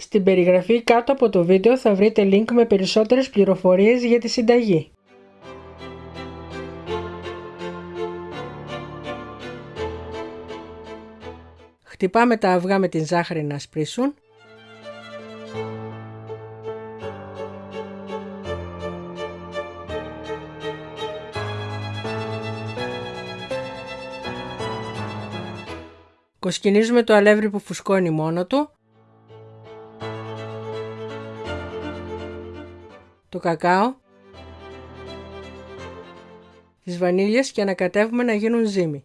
Στην περιγραφή κάτω από το βίντεο θα βρείτε link με περισσότερες πληροφορίες για τη συνταγή. Χτυπάμε τα αυγά με την ζάχαρη να σπρίσουν. Κοσκινίζουμε το αλεύρι που φουσκώνει μόνο του. Το κακάο. Τις βανίλιες και ανακατεύουμε να γίνουν ζύμη.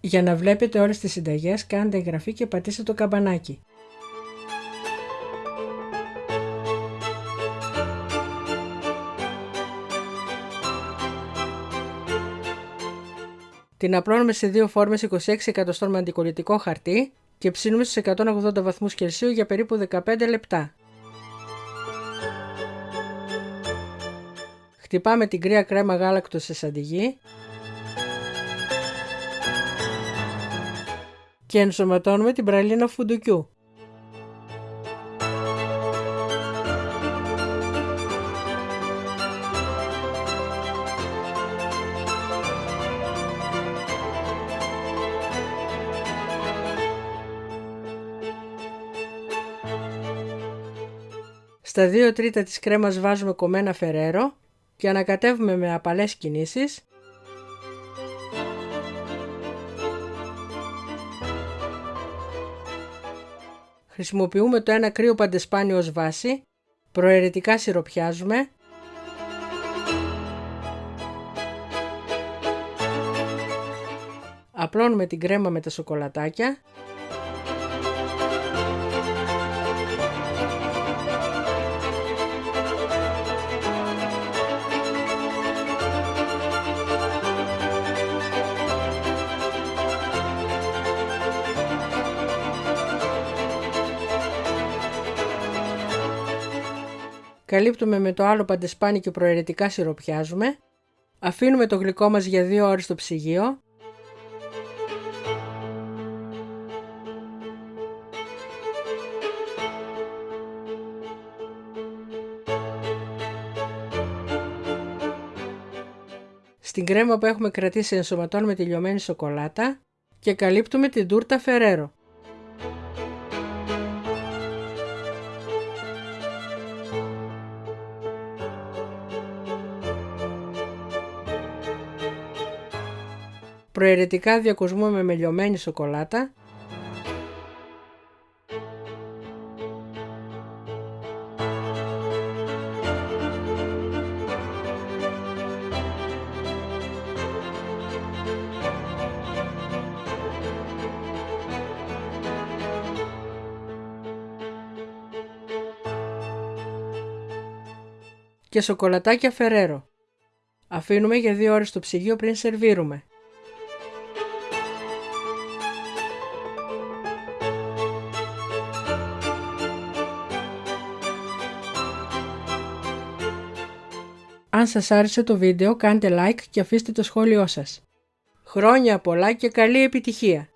Για να βλέπετε όλες τις συνταγές κάντε εγγραφή και πατήστε το καμπανάκι. Την απλώνουμε σε δύο φόρμες 26 εκατοστών με αντικολλητικό χαρτί και ψήνουμε στους 180 βαθμούς Κελσίου για περίπου 15 λεπτά. Χτυπάμε την κρύα κρέμα γάλακτος σε σαντιγί και ενσωματώνουμε την πραλίνα φουντουκιού. Στα 2 τρίτα της κρέμας βάζουμε κομμένα φερέρο και ανακατεύουμε με απαλές κινήσεις. Χρησιμοποιούμε το ένα κρύο παντεσπάνι ως βάση, προαιρετικά σιροπιάζουμε. Απλώνουμε την κρέμα με τα σοκολατάκια Καλύπτουμε με το άλλο παντεσπάνι και προαιρετικά σιροπιάζουμε. Αφήνουμε το γλυκό μας για 2 ώρες στο ψυγείο. Στην κρέμα που έχουμε κρατήσει ενσωματώνουμε τη λιωμένη σοκολάτα και καλύπτουμε την τούρτα Φερέρο. Προαιρετικά διακοσμούμε με λιωμένη σοκολάτα και σοκολατάκια φερέρο. Αφήνουμε για 2 ώρες στο ψυγείο πριν σερβίρουμε. Αν σας άρεσε το βίντεο κάντε like και αφήστε το σχόλιο σας. Χρόνια πολλά και καλή επιτυχία!